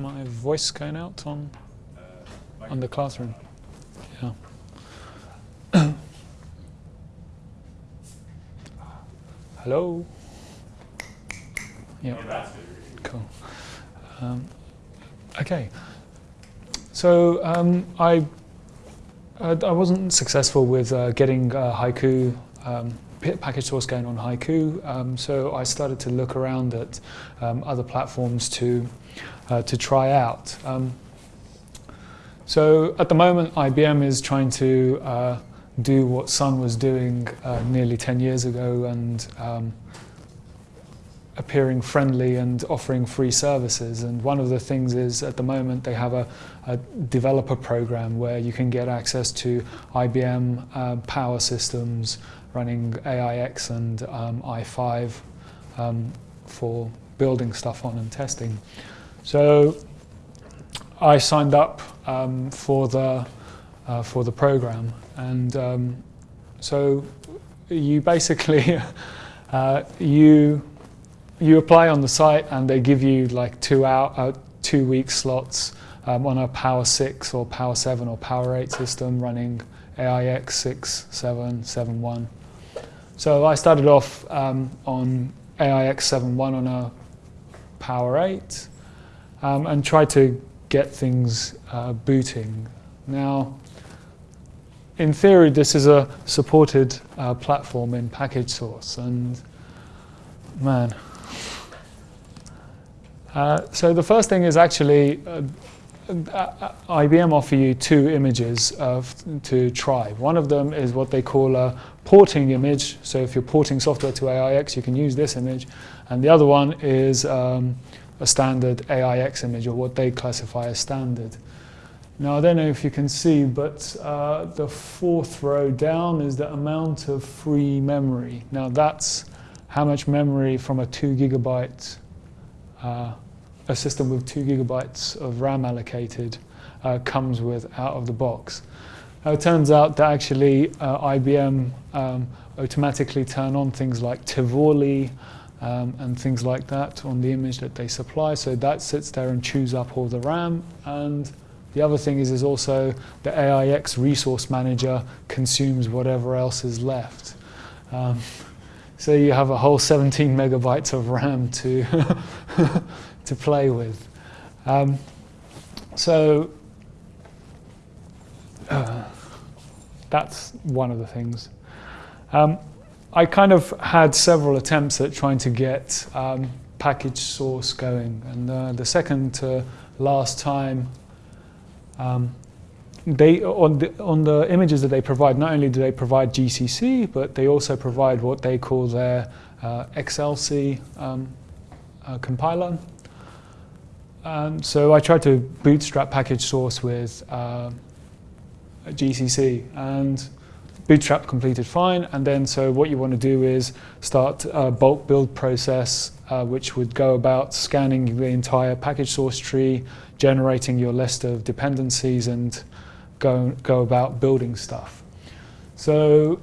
My voice going out on on the classroom. Yeah. Hello. Yeah. Cool. Um, okay. So um, I I wasn't successful with uh, getting uh, Haiku um, package source going on Haiku, um, so I started to look around at um, other platforms to uh, to try out. Um, so at the moment, IBM is trying to uh, do what Sun was doing uh, nearly 10 years ago and um, appearing friendly and offering free services. And one of the things is at the moment they have a, a developer program where you can get access to IBM uh, power systems running AIX and um, i5 um, for building stuff on and testing. So I signed up um, for the uh, for the program, and um, so you basically uh, you you apply on the site, and they give you like two hour uh, two week slots um, on a Power 6 or Power 7 or Power 8 system running AIX 6, 7, 7, 1. So I started off um, on AIX 7.1 on a Power 8 um, and try to get things uh, booting. Now, in theory, this is a supported uh, platform in package source, and man. Uh, so the first thing is actually uh, uh, IBM offer you two images to try. One of them is what they call a porting image. So if you're porting software to AIX, you can use this image. And the other one is um, a standard AIX image, or what they classify as standard. Now, I don't know if you can see, but uh, the fourth row down is the amount of free memory. Now, that's how much memory from a two gigabyte uh, a system with two gigabytes of RAM allocated uh, comes with out of the box. Now it turns out that actually uh, IBM um, automatically turn on things like Tivoli um, and things like that on the image that they supply. So that sits there and chews up all the RAM. And the other thing is, is also the AIX resource manager consumes whatever else is left. Um, so you have a whole 17 megabytes of RAM to to play with. Um, so uh, that's one of the things. Um, I kind of had several attempts at trying to get um, package source going, and uh, the second to last time, um, they on the on the images that they provide, not only do they provide GCC, but they also provide what they call their uh, XLC um, uh, compiler, um, so I tried to bootstrap package source with uh, GCC and bootstrap completed fine. And then so what you want to do is start a bulk build process, uh, which would go about scanning the entire package source tree, generating your list of dependencies and go, go about building stuff. So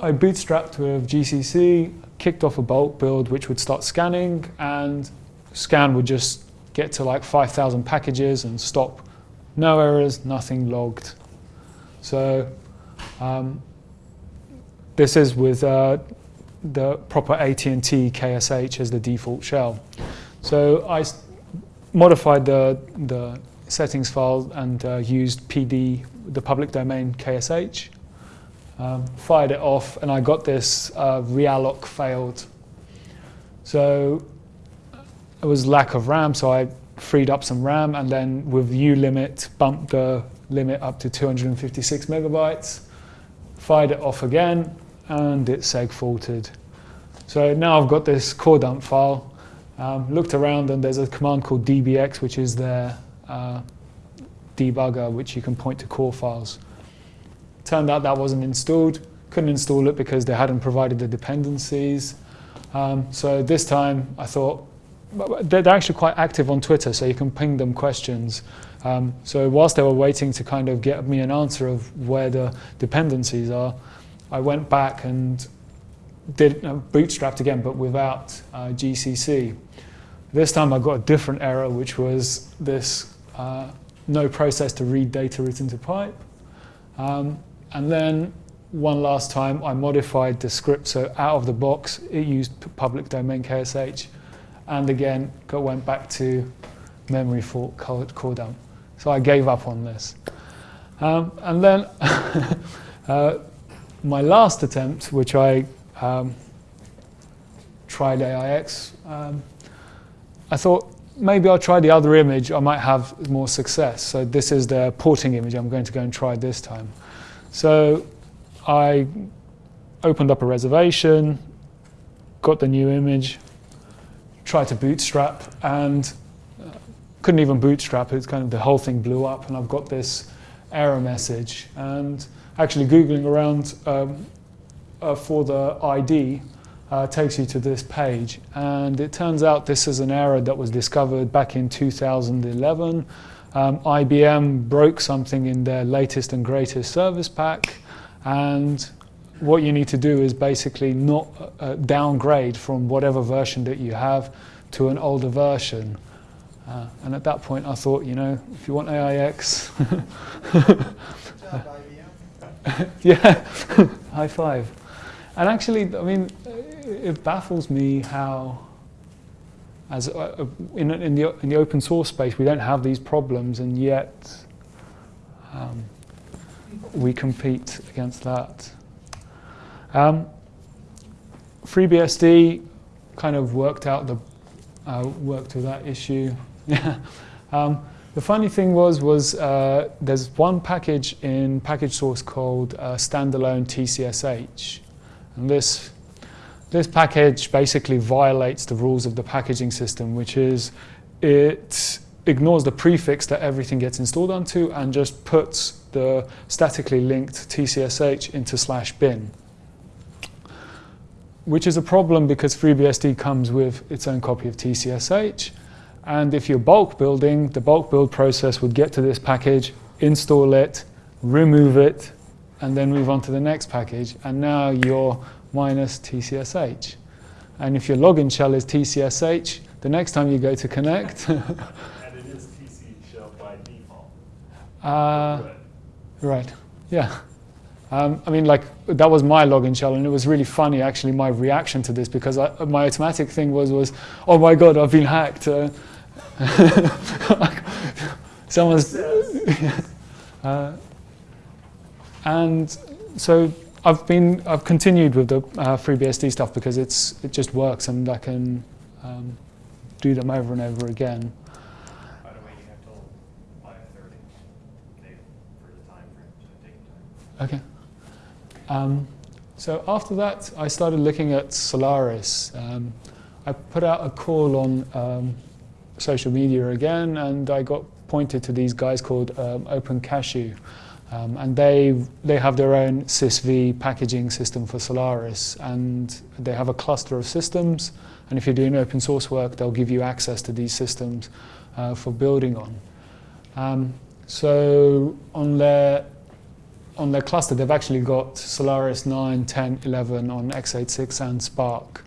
I bootstrapped with GCC, kicked off a bulk build, which would start scanning and scan would just get to like 5,000 packages and stop. No errors, nothing logged. So um, this is with uh, the proper AT&T KSH as the default shell. So I modified the, the settings file and uh, used PD, the public domain KSH, um, fired it off, and I got this uh, realloc failed. So it was lack of RAM, so I freed up some RAM and then with ulimit bumped the limit up to 256 megabytes, fired it off again, and it seg faulted. So now I've got this core dump file, um, looked around and there's a command called dbx which is their uh, debugger which you can point to core files. Turned out that wasn't installed, couldn't install it because they hadn't provided the dependencies. Um, so this time I thought, they're actually quite active on Twitter, so you can ping them questions. Um, so whilst they were waiting to kind of get me an answer of where the dependencies are, I went back and did uh, bootstrapped again, but without uh, GCC. This time I got a different error, which was this uh, no process to read data written to pipe. Um, and then one last time I modified the script so out of the box it used public domain KSH and again got, went back to memory fault core dump. So I gave up on this. Um, and then uh, my last attempt, which I um, tried AIX, um, I thought maybe I'll try the other image, I might have more success. So this is the porting image I'm going to go and try this time. So I opened up a reservation, got the new image, tried to bootstrap, and couldn't even bootstrap it. It's kind of the whole thing blew up, and I've got this error message. And actually, googling around um, uh, for the ID uh, takes you to this page, and it turns out this is an error that was discovered back in 2011. Um, IBM broke something in their latest and greatest service pack and what you need to do is basically not uh, downgrade from whatever version that you have to an older version. Uh, and at that point, I thought, you know, if you want AIX, yeah, high five. And actually, I mean, it baffles me how, as uh, uh, in, in, the, in the open source space, we don't have these problems, and yet um, we compete against that. Um, FreeBSD kind of worked out the uh, worked with that issue. um, the funny thing was was uh, there's one package in package source called uh, standalone TCSH, and this this package basically violates the rules of the packaging system, which is it ignores the prefix that everything gets installed onto and just puts the statically linked TCSH into slash bin, which is a problem because FreeBSD comes with its own copy of TCSH. And if you're bulk building, the bulk build process would get to this package, install it, remove it, and then move on to the next package. And now you're minus TCSH. And if your login shell is TCSH, the next time you go to connect. and it is TC shell by default. Uh, Right, yeah. Um, I mean, like, that was my login shell, and it was really funny, actually, my reaction to this, because I, my automatic thing was, was, oh my God, I've been hacked. Uh, someone's... uh, and so I've been, I've continued with the uh, FreeBSD stuff because it's, it just works, and I can um, do them over and over again. Okay. Um, so after that, I started looking at Solaris. Um, I put out a call on um, social media again, and I got pointed to these guys called um, Open Cashew. Um, and they, they have their own SysV packaging system for Solaris, and they have a cluster of systems. And if you're doing open source work, they'll give you access to these systems uh, for building on. Um, so on their on their cluster, they've actually got Solaris 9, 10, 11 on x86 and SPARC.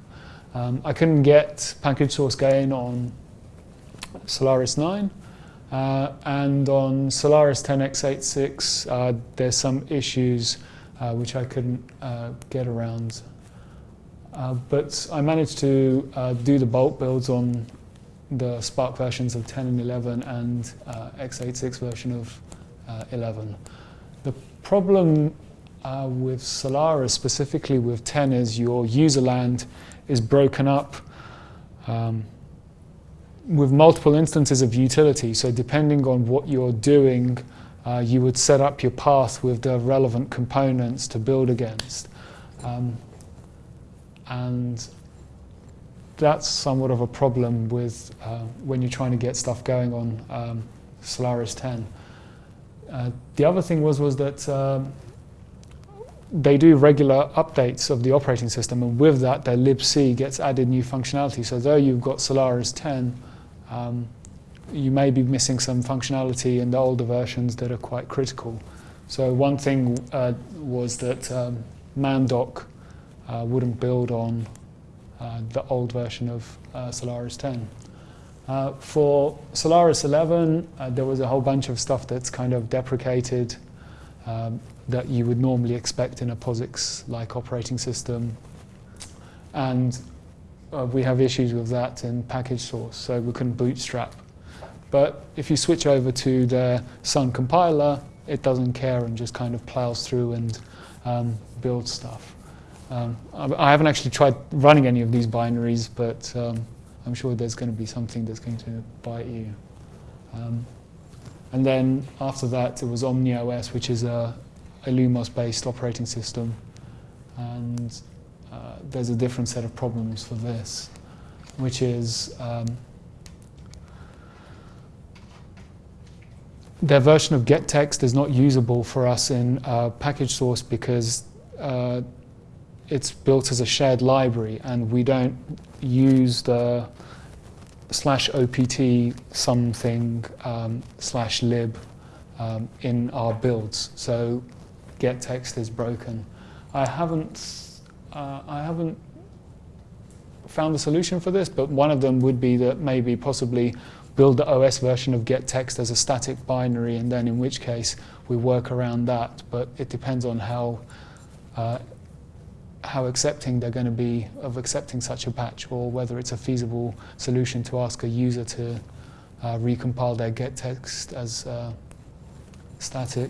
Um, I couldn't get package source gain on Solaris 9. Uh, and on Solaris 10 x86, uh, there's some issues uh, which I couldn't uh, get around. Uh, but I managed to uh, do the bulk builds on the SPARC versions of 10 and 11 and x86 version of 11 The problem with Solaris, specifically with 10, is your user land is broken up um, with multiple instances of utility. So depending on what you're doing, uh, you would set up your path with the relevant components to build against. Um, and that's somewhat of a problem with uh, when you're trying to get stuff going on um, Solaris 10. Uh, the other thing was, was that um, they do regular updates of the operating system, and with that, their libc gets added new functionality. So though you've got Solaris 10, um, you may be missing some functionality in the older versions that are quite critical. So one thing uh, was that um, Mandoc uh, wouldn't build on uh, the old version of uh, Solaris 10. Uh, for Solaris 11, uh, there was a whole bunch of stuff that's kind of deprecated um, that you would normally expect in a POSIX-like operating system. And uh, we have issues with that in package source, so we couldn't bootstrap. But if you switch over to the Sun compiler, it doesn't care and just kind of plows through and um, builds stuff. Um, I haven't actually tried running any of these binaries, but um, I'm sure there's going to be something that's going to bite you. Um, and then after that, it was OmniOS, which is a, a illumos-based operating system. And uh, there's a different set of problems for this, which is um, their version of gettext is not usable for us in uh, package source because uh, it's built as a shared library and we don't use the slash opt something um, slash lib um, in our builds. So gettext is broken. I haven't, uh, I haven't found a solution for this, but one of them would be that maybe possibly build the OS version of gettext as a static binary, and then in which case we work around that. But it depends on how uh, how accepting they're going to be of accepting such a patch, or whether it's a feasible solution to ask a user to uh, recompile their gettext as uh, static.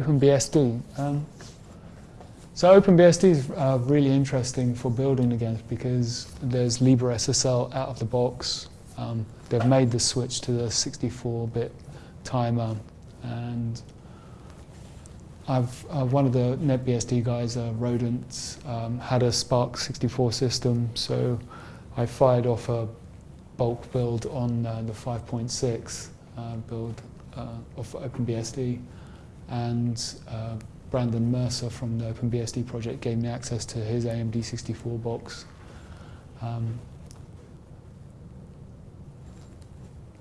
OpenBSD. Um, so OpenBSD is uh, really interesting for building against because there's LibreSSL out of the box. Um, they've made the switch to the 64-bit timer, and I've uh, one of the NetBSD guys, uh, Rodent, um, had a SPARC 64 system, so I fired off a bulk build on uh, the 5.6 uh, build uh, of OpenBSD, and uh, Brandon Mercer from the OpenBSD project gave me access to his AMD 64 box. Um,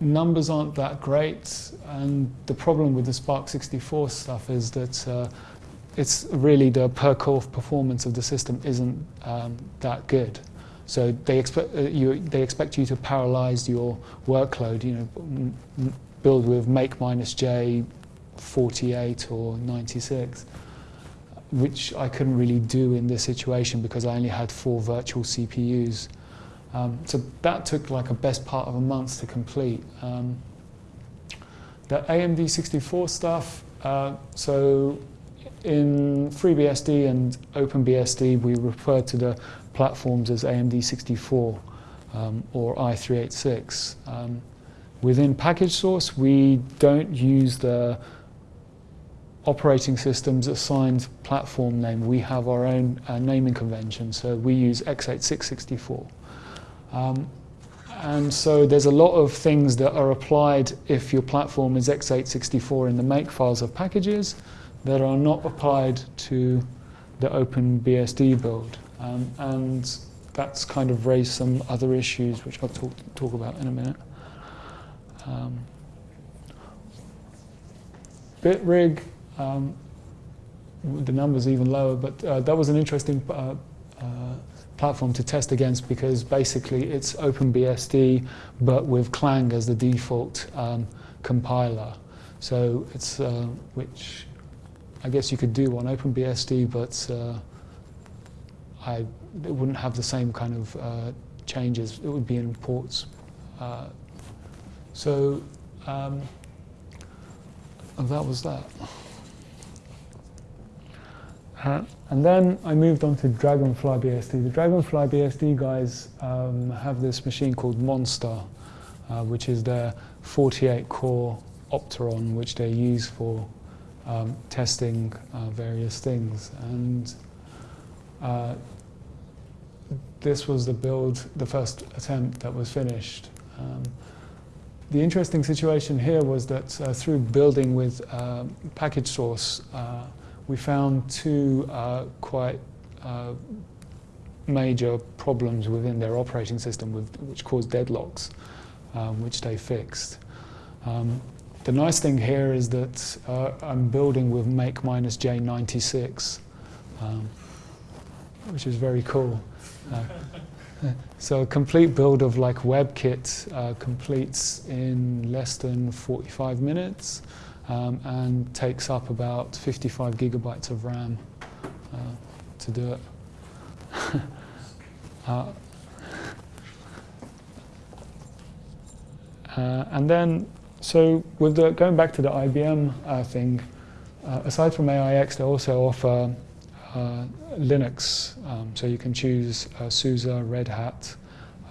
numbers aren't that great, and the problem with the SPARC 64 stuff is that uh, it's really the per core performance of the system isn't um, that good. So they expect uh, you they expect you to parallelize your workload. You know, build with make minus j 48 or 96, which I couldn't really do in this situation because I only had four virtual CPUs. Um, so that took like a best part of a month to complete. Um, the AMD 64 stuff, uh, so in FreeBSD and OpenBSD, we refer to the platforms as AMD 64 um, or i386. Um, within package source, we don't use the operating systems assigned platform name. We have our own uh, naming convention, so we use x86-64. Um, and so there's a lot of things that are applied if your platform is x86-64 in the make files of packages that are not applied to the OpenBSD build. Um, and that's kind of raised some other issues, which I'll talk, talk about in a minute. Um, BitRig, um, the numbers even lower, but uh, that was an interesting uh, uh, platform to test against because basically it's OpenBSD but with Clang as the default um, compiler. So it's uh, which I guess you could do on OpenBSD, but uh, I it wouldn't have the same kind of uh, changes. It would be in ports. So um, that was that. Uh, and then I moved on to Dragonfly BSD. The Dragonfly BSD guys um, have this machine called Monster, uh, which is their 48 core Opteron, which they use for um, testing uh, various things. And uh, this was the build, the first attempt that was finished. Um, the interesting situation here was that uh, through building with uh, package source, we found two uh, quite uh, major problems within their operating system with, which caused deadlocks, um, which they fixed. Um, the nice thing here is that uh, I'm building with make minus J96, um, which is very cool. Uh, So a complete build of like WebKit uh, completes in less than 45 minutes um, and takes up about 55 gigabytes of RAM uh, to do it. uh, uh, and then, so with the going back to the IBM uh, thing, uh, aside from AIX, they also offer Linux. Um, so you can choose SUSE, Red Hat,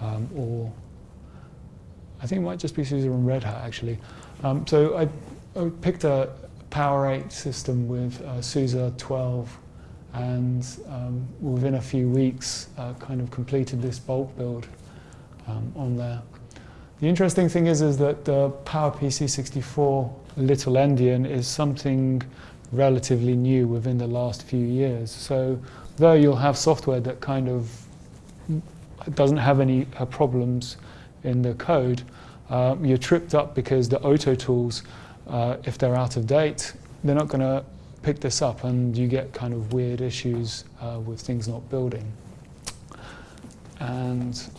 um, or I think it might just be SUSE and Red Hat actually. Um, so I, picked a Power 8 system with uh, SUSE 12 and um, within a few weeks uh, kind of completed this bulk build um, on there. The interesting thing is, is that the PowerPC 64 Little Endian is something relatively new within the last few years. So though you'll have software that kind of doesn't have any uh, problems in the code, uh, you're tripped up because the auto tools, uh, if they're out of date, they're not going to pick this up and you get kind of weird issues uh, with things not building. And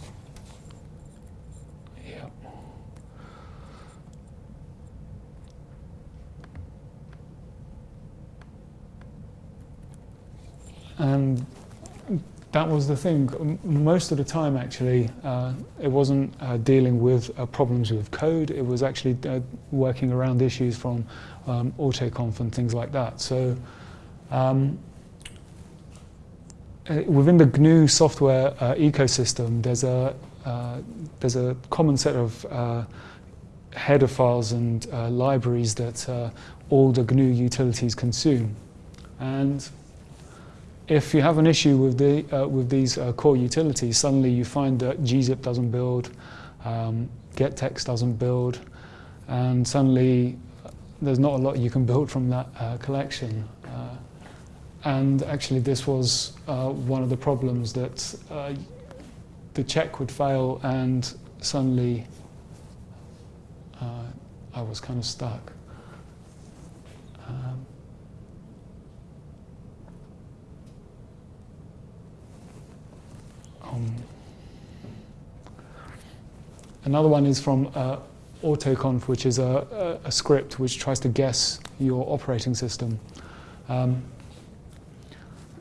And that was the thing. Most of the time, actually, uh, it wasn't uh, dealing with uh, problems with code. It was actually uh, working around issues from um, autoconf and things like that. So um, uh, within the GNU software uh, ecosystem, there's a there's a common set of header files and libraries that all the GNU utilities consume. And if you have an issue with, the, uh, with these uh, core utilities, suddenly you find that gzip doesn't build, um, gettext doesn't build, and suddenly there's not a lot you can build from that uh, collection. Uh, and actually this was uh, one of the problems that uh, the check would fail and suddenly I was kind of stuck. Another one is from uh, AutoConf, which is a, a, a, script which tries to guess your operating system. Um,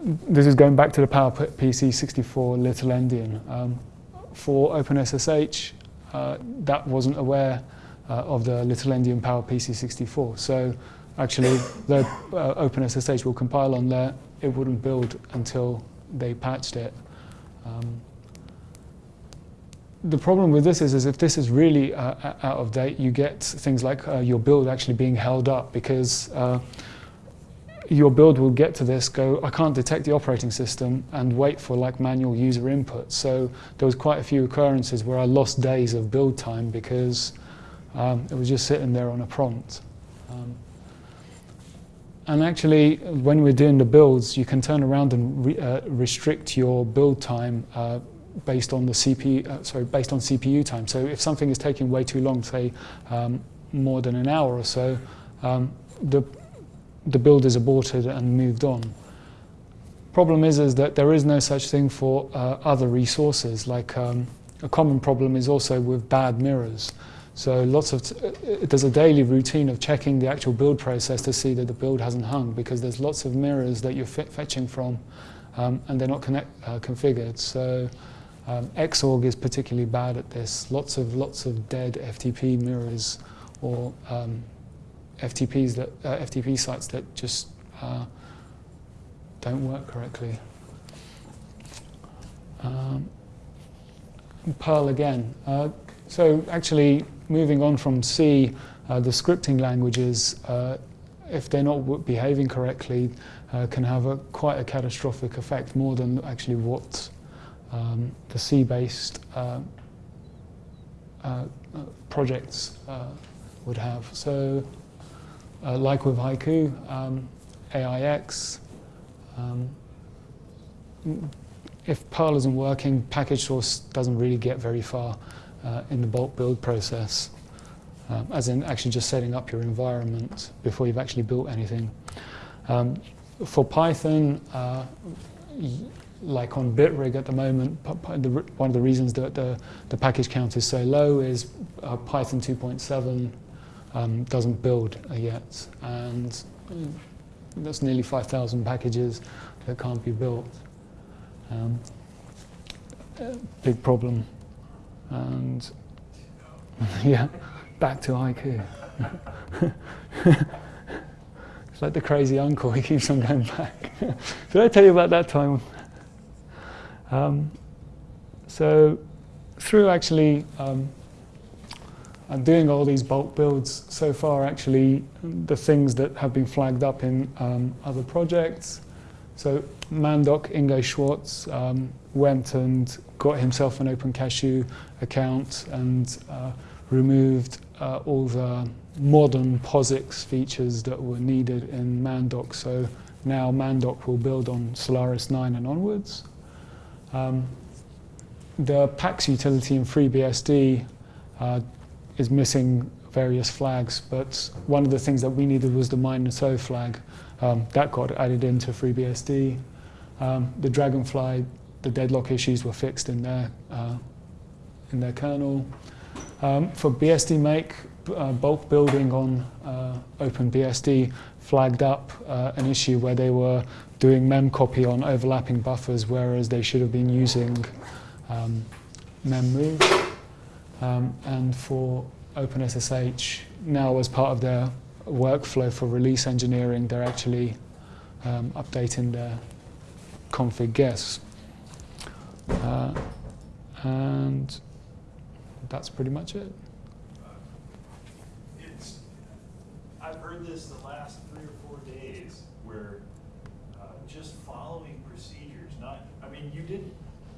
this is going back to the PowerPC 64 Little Endian. Um, for OpenSSH, uh, that wasn't aware uh, of the Little Endian PowerPC 64. So actually, the uh, OpenSSH will compile on there. It wouldn't build until they patched it. Um, the problem with this is, is if this is really uh, out of date, you get things like uh, your build actually being held up because uh, your build will get to this, go, I can't detect the operating system and wait for like manual user input. So there was quite a few occurrences where I lost days of build time because um, it was just sitting there on a prompt. Um, and actually, when we're doing the builds, you can turn around and re uh, restrict your build time uh, based on the CPU, uh, sorry, based on CPU time. So if something is taking way too long, say um, more than an hour or so, um, the the build is aborted and moved on. Problem is, is that there is no such thing for uh, other resources. Like um, a common problem is also with bad mirrors. So lots of, there's a daily routine of checking the actual build process to see that the build hasn't hung because there's lots of mirrors that you're fetching from um, and they're not connect, uh, configured. So um, Xorg is particularly bad at this. Lots of, lots of dead FTP mirrors or um, FTPs that, uh, FTP sites that just uh, don't work correctly. Um, Perl again. Uh, so actually, moving on from C, uh, the scripting languages, uh, if they're not behaving correctly, uh, can have a, quite a catastrophic effect, more than actually what um, the C-based uh, uh, projects uh, would have. So, like with Haiku, um, AIX, um, if Perl isn't working, package source doesn't really get very far uh, in the bulk build process, um, as in actually just setting up your environment before you've actually built anything. Um, for Python, uh, like on Bitrig at the moment, one of the reasons that the, the package count is so low is uh, Python 2.7 um, doesn't build yet, and mm, that's nearly 5,000 packages that can't be built. Um, uh, big problem, and yeah, back to IQ. it's like the crazy uncle; he keeps on going back. Did I tell you about that time? Um, so, through actually um, doing all these bulk builds so far, actually, the things that have been flagged up in um, other projects. So, Mandoc Ingo Schwarze um, went and got himself an Open Cashew account and uh, removed uh, all the modern POSIX features that were needed in Mandoc. So now Mandoc will build on Solaris 9 and onwards. Um, the PAX utility in FreeBSD uh, is missing various flags, but one of the things that we needed was the minus O flag. Um, that got added into FreeBSD. Um, the Dragonfly, the deadlock issues were fixed in their, uh, in their kernel. Um, for BSD make, uh, bulk building on uh, OpenBSD flagged up uh, an issue where they were doing memcopy on overlapping buffers, whereas they should have been using um, memmove. Um, and for OpenSSH, now as part of their workflow for release engineering, they're actually um, updating their config guess. Uh, and that's pretty much it. It's, I've heard this the last three or four days where just following procedures, not, I mean, you didn't,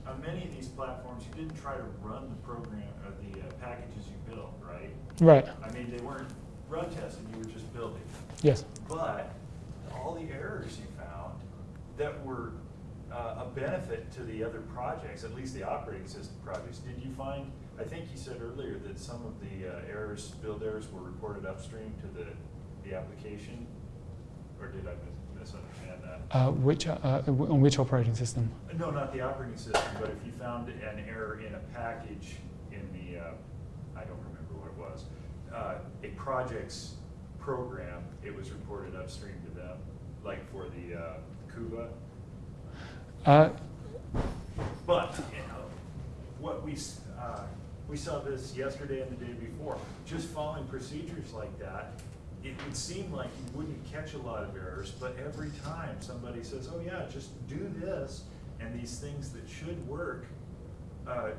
on many of these platforms, you didn't try to run the program, or the uh, packages you built, right? Right, I mean, they weren't run tested, you were just building. yes. But all the errors you found that were uh, a benefit to the other projects, at least the operating system projects, did you find, I think you said earlier that some of the uh, errors, build errors were reported upstream to the, the application? Or did I mis- misunderstand that? Uh, which, uh, uh, on which operating system? No, not the operating system, but if you found an error in a package in the, uh, I don't remember what it was, uh, a project's program, it was reported upstream to them, like for the uh, Cuba. Uh, But, you know, what we, uh, we saw this yesterday and the day before, just following procedures like that, it would seem like you wouldn't catch a lot of errors, but every time somebody says, oh yeah, just do this, and these things that should work, uh,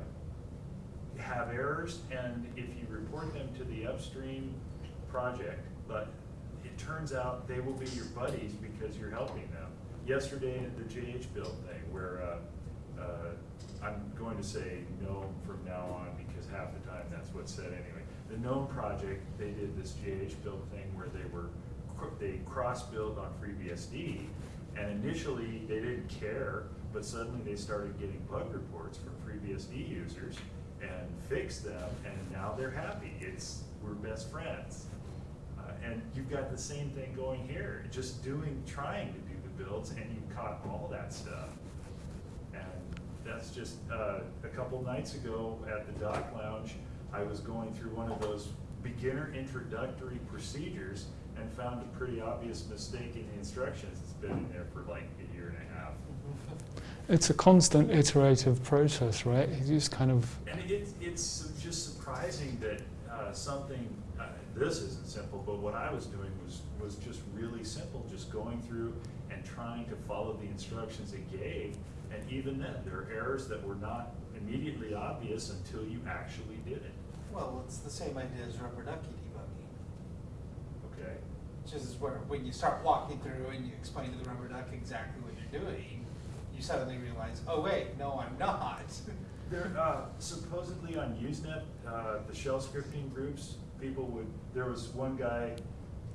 have errors, and if you report them to the upstream project, but it turns out they will be your buddies because you're helping them. Yesterday, the JHBuild thing, where, uh, uh, I'm going to say no from now on, because half the time that's what's said anyway. The GNOME project, they did this JHBuild thing where they were they cross-build on FreeBSD, and initially, they didn't care, but suddenly they started getting bug reports from FreeBSD users and fixed them, and now they're happy. It's, we're best friends. Uh, and you've got the same thing going here, just doing, trying to do the builds, and you caught all that stuff. And that's just, uh, a couple nights ago at the Dock Lounge, I was going through one of those beginner introductory procedures and found a pretty obvious mistake in the instructions. It's been in there for like a year and a half. it's a constant iterative process, right? You just kind of, And it's, it's just surprising that uh, something, uh, this isn't simple, but what I was doing was, was just really simple, just going through and trying to follow the instructions it gave. And even then, there are errors that were not immediately obvious until you actually did it, Well, it's the same idea as rubber ducky debugging. okay? Just as where, when you start walking through and you explain to the rubber duck exactly what you're doing, you suddenly realize, oh wait, no, I'm not. There, uh, supposedly on Usenet, uh, the shell scripting groups, people would, there was one guy,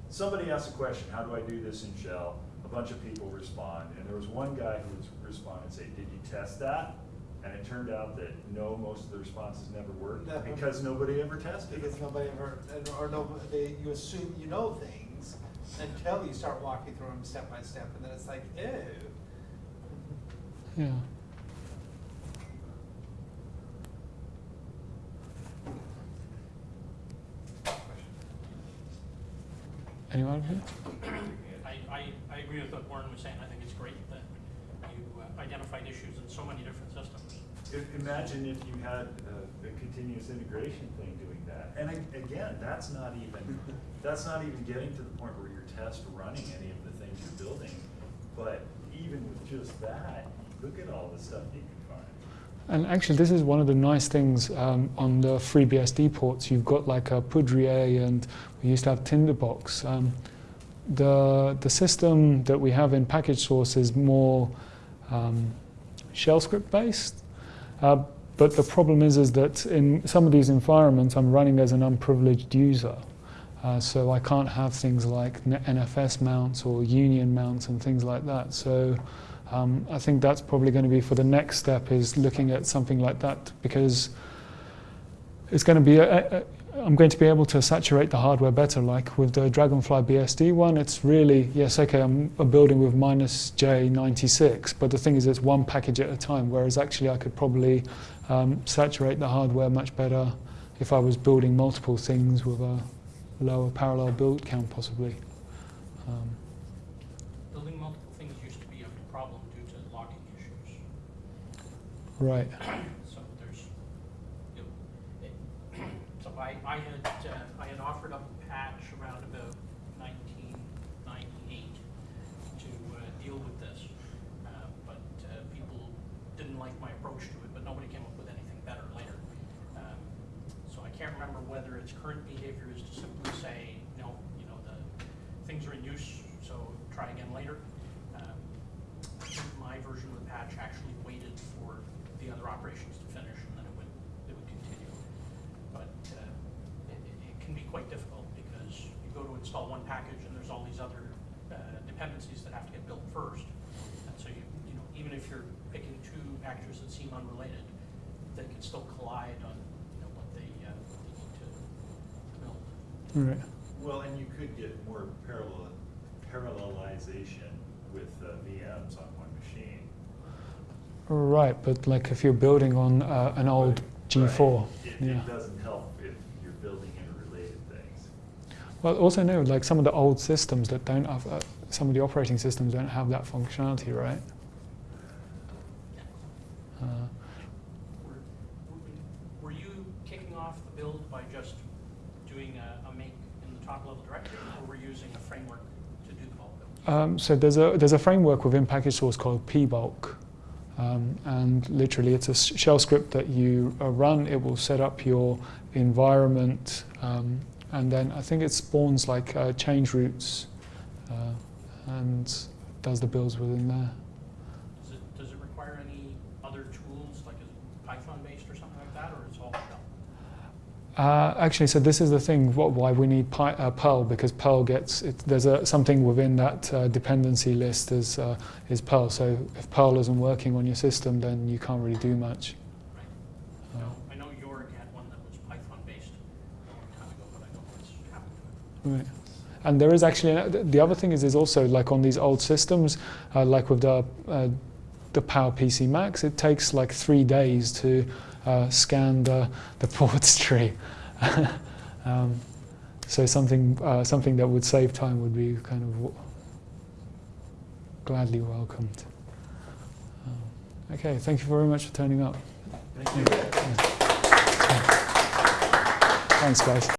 somebody asked a question, how do I do this in shell? A bunch of people respond, and there was one guy who would respond and say, did you test that? And it turned out that no, most of the responses never worked because nobody ever tested. Because nobody ever, or no, they, you assume you know things until you start walking through them step by step, and then it's like, ew. Yeah. Anyone? here? I, I, I agree with what Warren was saying, I think it's great that you uh, identified issues in so many different systems. I- Imagine if you had a, a continuous integration thing doing that. And again, that's not even, that's not even getting to the point where you're test running any of the things you're building. But even with just that, look at all the stuff you can find. And actually, this is one of the nice things um, on the FreeBSD ports. You've got like a Poudriere, and we used to have Tinderbox. Um, the the system that we have in package source is more um, shell script based. Uh, but the problem is, is that in some of these environments, I'm running as an unprivileged user. Uh, so I can't have things like NFS mounts or union mounts and things like that. So um, I think that's probably going to be for the next step is looking at something like that because it's going to be a, a, I'm going to be able to saturate the hardware better. Like with the Dragonfly BSD one, it's really yes, okay, I'm building with minus J96, but the thing is, it's one package at a time. Whereas actually, I could probably um, saturate the hardware much better if I was building multiple things with a lower parallel build count, possibly. Um, Building multiple things used to be a problem due to locking issues. right. So there's, you know, it- so I, I had, uh, I had offered up a patch around about nineteen ninety-eight to, uh, deal with this. Uh, but, uh, people didn't like my approach to it, but nobody came up with anything better later. Um, So I can't remember whether its current behavior is to simply say, no, you know, the things are in use, so try again later. Um, my version of the patch actually waited for the other operations to finish and then it would, it would continue. But uh, it, it- it can be quite difficult because you go to install one package and there's all these other uh, dependencies that have to get built first. And so you, you know, even if you're picking two packages that seem unrelated, they can still collide on, you know, what they, uh, what they need to to build. Right. Well, and you could get more parallel, parallelization with uh, VMs on one machine. Right, but like if you're building on uh, an old G4, Right. It, yeah. it doesn't help if you're building interrelated things. Well, also no, like some of the old systems that don't have, uh, some of the operating systems don't have that functionality, right? Uh, Were, were you kicking off the build by just doing a, a make in the top level directory, or were you using a framework to do the bulk build? Um, so there's a there's a framework within package source called pbulk, um, and literally it's a shell script that you uh, run. It will set up your environment, um, and then I think it spawns like uh, change routes, uh, and does the builds within there. Does it, does it require any other tools, like is Python based or something like that, or it's all? Uh, actually, so this is the thing. What, why we need uh, Perl because Perl gets it, there's a, something within that uh, dependency list is uh, is Perl. So if Perl isn't working on your system, then you can't really do much. Right. Uh, No, I know had one that was Python based a long time ago, but I don't know what's happened to it. Right. And there is actually the other thing is is also like on these old systems, uh, like with the uh, the Power PC Macs, it takes like three days to uh, scan the the ports tree. um, so something uh, something that would save time would be kind of gladly welcomed. Um, okay, thank you very much for turning up. Thank you. Thanks, guys.